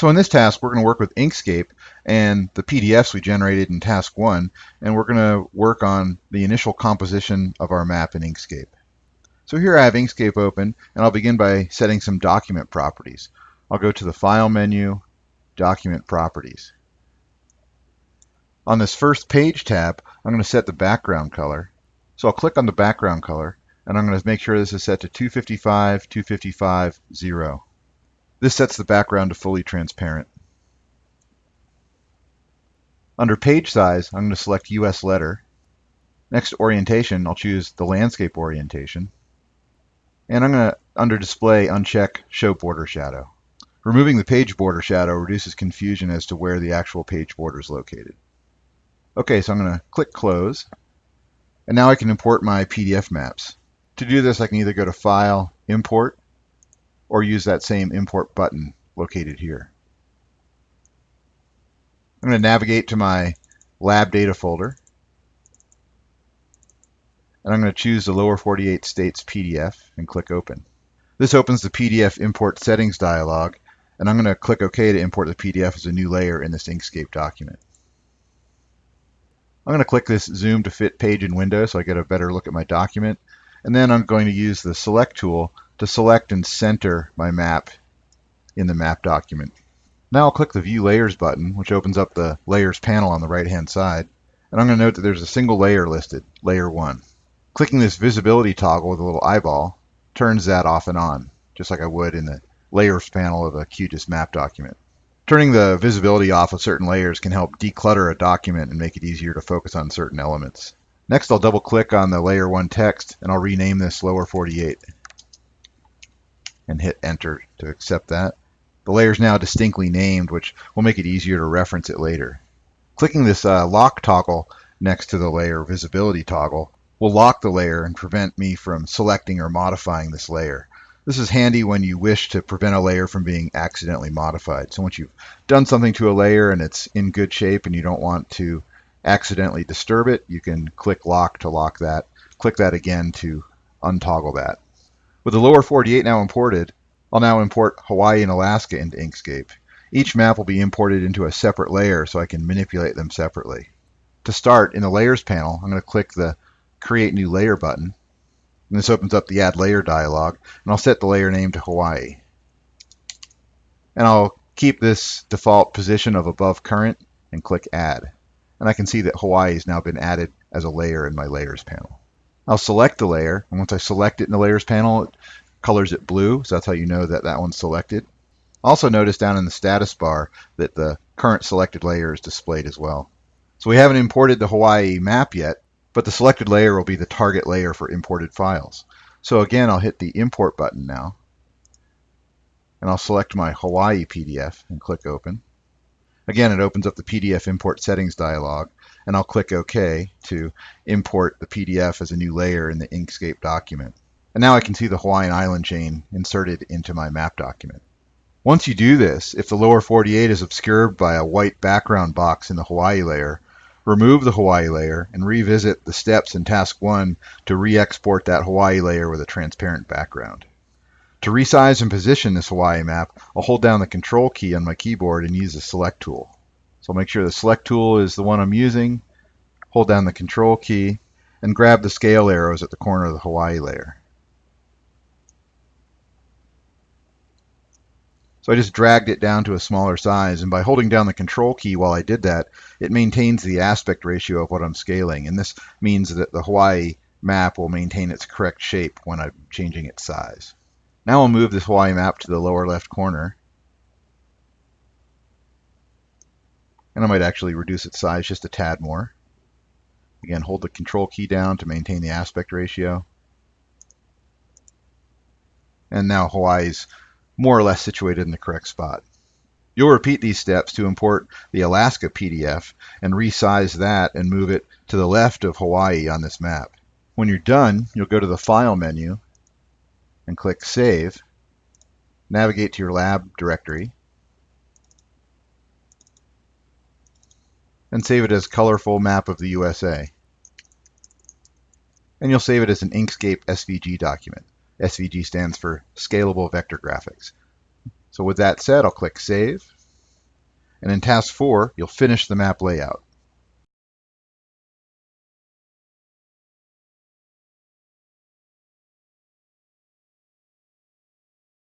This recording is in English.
So in this task, we're going to work with Inkscape and the PDFs we generated in task one, and we're going to work on the initial composition of our map in Inkscape. So here I have Inkscape open, and I'll begin by setting some document properties. I'll go to the File menu, Document Properties. On this first page tab, I'm going to set the background color. So I'll click on the background color, and I'm going to make sure this is set to 255, 255, 0. This sets the background to fully transparent. Under page size, I'm going to select US letter. Next orientation, I'll choose the landscape orientation. And I'm going to, under display, uncheck show border shadow. Removing the page border shadow reduces confusion as to where the actual page border is located. Okay, so I'm going to click close. And now I can import my PDF maps. To do this, I can either go to File, Import, or use that same import button located here. I'm going to navigate to my lab data folder and I'm going to choose the lower 48 states PDF and click open. This opens the PDF import settings dialog and I'm going to click OK to import the PDF as a new layer in this Inkscape document. I'm going to click this zoom to fit page and window so I get a better look at my document and then I'm going to use the select tool to select and center my map in the map document. Now I'll click the View Layers button, which opens up the Layers panel on the right-hand side, and I'm going to note that there's a single layer listed, Layer 1. Clicking this visibility toggle with a little eyeball turns that off and on, just like I would in the Layers panel of a QGIS map document. Turning the visibility off of certain layers can help declutter a document and make it easier to focus on certain elements. Next, I'll double click on the Layer 1 text, and I'll rename this Lower 48 and hit enter to accept that. The layer is now distinctly named, which will make it easier to reference it later. Clicking this uh, lock toggle next to the layer visibility toggle will lock the layer and prevent me from selecting or modifying this layer. This is handy when you wish to prevent a layer from being accidentally modified. So once you've done something to a layer and it's in good shape and you don't want to accidentally disturb it, you can click lock to lock that. Click that again to untoggle that. With the lower 48 now imported, I'll now import Hawaii and Alaska into Inkscape. Each map will be imported into a separate layer so I can manipulate them separately. To start, in the Layers panel, I'm going to click the Create New Layer button. And this opens up the Add Layer dialog, and I'll set the layer name to Hawaii. And I'll keep this default position of above current and click Add. And I can see that Hawaii has now been added as a layer in my Layers panel. I'll select the layer, and once I select it in the layers panel, it colors it blue, so that's how you know that that one's selected. Also notice down in the status bar that the current selected layer is displayed as well. So we haven't imported the Hawaii map yet, but the selected layer will be the target layer for imported files. So again, I'll hit the import button now, and I'll select my Hawaii PDF and click open. Again, it opens up the PDF import settings dialog, and I'll click OK to import the PDF as a new layer in the Inkscape document. And now I can see the Hawaiian island chain inserted into my map document. Once you do this, if the lower 48 is obscured by a white background box in the Hawaii layer, remove the Hawaii layer and revisit the steps in Task 1 to re-export that Hawaii layer with a transparent background. To resize and position this Hawaii map, I'll hold down the Control key on my keyboard and use the Select tool. So I'll make sure the select tool is the one I'm using, hold down the control key, and grab the scale arrows at the corner of the Hawaii layer. So I just dragged it down to a smaller size, and by holding down the control key while I did that, it maintains the aspect ratio of what I'm scaling, and this means that the Hawaii map will maintain its correct shape when I'm changing its size. Now I'll move this Hawaii map to the lower left corner, And I might actually reduce its size just a tad more. Again, hold the control key down to maintain the aspect ratio. And now Hawaii's more or less situated in the correct spot. You'll repeat these steps to import the Alaska PDF and resize that and move it to the left of Hawaii on this map. When you're done, you'll go to the File menu and click Save. Navigate to your lab directory and save it as colorful map of the USA. And you'll save it as an Inkscape SVG document. SVG stands for Scalable Vector Graphics. So with that said, I'll click Save. And in task four, you'll finish the map layout.